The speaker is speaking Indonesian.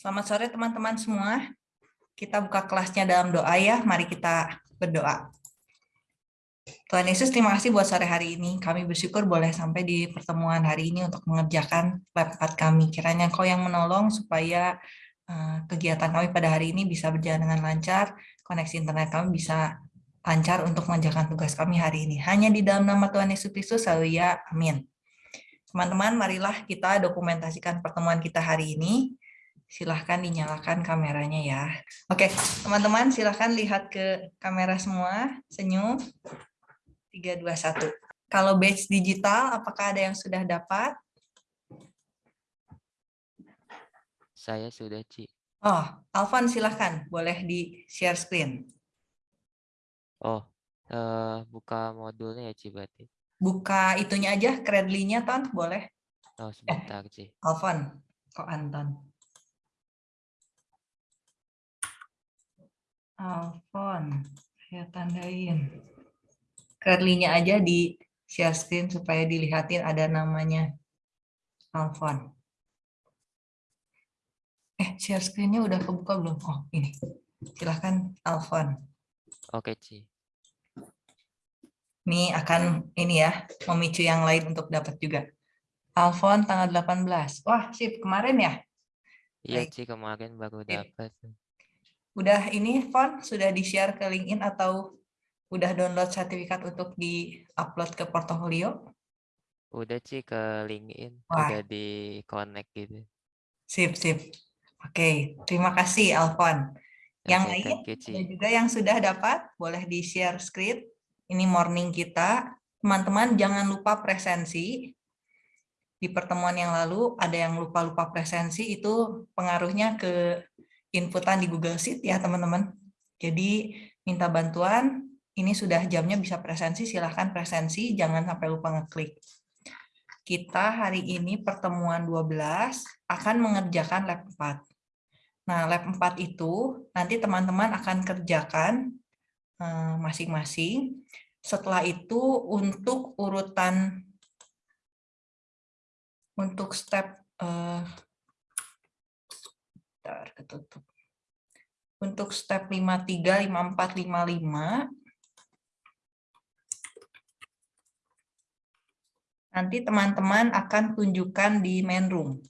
Selamat sore teman-teman semua. Kita buka kelasnya dalam doa ya. Mari kita berdoa. Tuhan Yesus, terima kasih buat sore hari ini. Kami bersyukur boleh sampai di pertemuan hari ini untuk mengerjakan lab 4 kami. Kiranya Kau yang menolong supaya eh, kegiatan kami pada hari ini bisa berjalan dengan lancar, koneksi internet kami bisa lancar untuk mengerjakan tugas kami hari ini. Hanya di dalam nama Tuhan Yesus Kristus, ya. Amin. Teman-teman, marilah kita dokumentasikan pertemuan kita hari ini silahkan dinyalakan kameranya ya. Oke, teman-teman silahkan lihat ke kamera semua, senyum. 3, 2, 1. Kalau batch digital, apakah ada yang sudah dapat? Saya sudah, Ci. Oh, Alvan silahkan, boleh di share screen. Oh, uh, buka modulnya ya, Ci, berarti. Buka itunya aja, Credly-nya, Ton, boleh? Oh, sebentar, eh, Ci. Alvan, kok Anton? Alfon, saya tandain. Curly-nya aja di share screen supaya dilihatin ada namanya Alfon. Eh, share screen-nya udah kebuka belum? Oh, ini. Silahkan Alfon. Oke, Ci. Ini akan ini ya, memicu yang lain untuk dapat juga. Alfon tanggal 18. Wah, sip. Kemarin ya? Iya, Ci. Kemarin baru dapat. Udah ini Fon sudah di-share ke LinkedIn atau udah download sertifikat untuk di-upload ke portofolio? Udah sih ke LinkedIn, Wah. udah di-connect gitu. Sip, sip. Oke, terima kasih Alfon. Yang okay, lain ada juga yang sudah dapat, boleh di-share screen. Ini morning kita. Teman-teman jangan lupa presensi. Di pertemuan yang lalu ada yang lupa-lupa presensi itu pengaruhnya ke inputan di Google Sheet ya teman-teman. Jadi minta bantuan, ini sudah jamnya bisa presensi, silahkan presensi, jangan sampai lupa ngeklik. Kita hari ini pertemuan 12 akan mengerjakan lab 4. Nah, lab 4 itu nanti teman-teman akan kerjakan eh, masing-masing. Setelah itu untuk urutan untuk step ketutup. Untuk step 53, 54, 55, nanti teman-teman akan tunjukkan di main room.